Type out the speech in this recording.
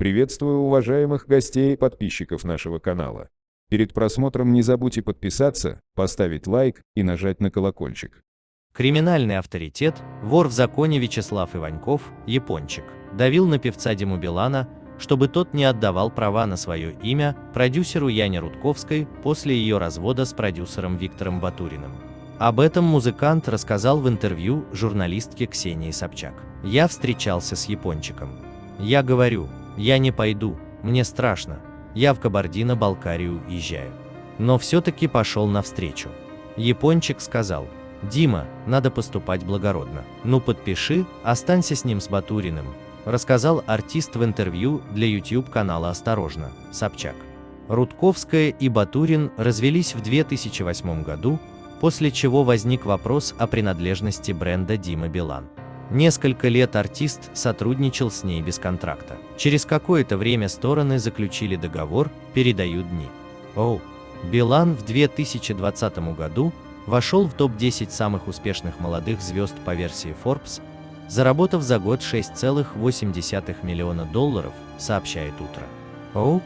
Приветствую уважаемых гостей и подписчиков нашего канала. Перед просмотром не забудьте подписаться, поставить лайк и нажать на колокольчик. Криминальный авторитет, вор в законе Вячеслав Иваньков, япончик, давил на певца Диму Билана, чтобы тот не отдавал права на свое имя продюсеру Яне Рудковской после ее развода с продюсером Виктором Батуриным. Об этом музыкант рассказал в интервью журналистке Ксении Собчак. «Я встречался с япончиком. Я говорю, я не пойду, мне страшно, я в Кабардино-Балкарию езжаю. Но все-таки пошел навстречу. Япончик сказал, Дима, надо поступать благородно. Ну подпиши, останься с ним с Батуриным, рассказал артист в интервью для YouTube канала «Осторожно», Собчак. Рудковская и Батурин развелись в 2008 году, после чего возник вопрос о принадлежности бренда Дима Билан. Несколько лет артист сотрудничал с ней без контракта. Через какое-то время стороны заключили договор, передают дни. Оу. Билан в 2020 году вошел в топ-10 самых успешных молодых звезд по версии Forbes, заработав за год 6,8 миллиона долларов, сообщает Утро. Оу.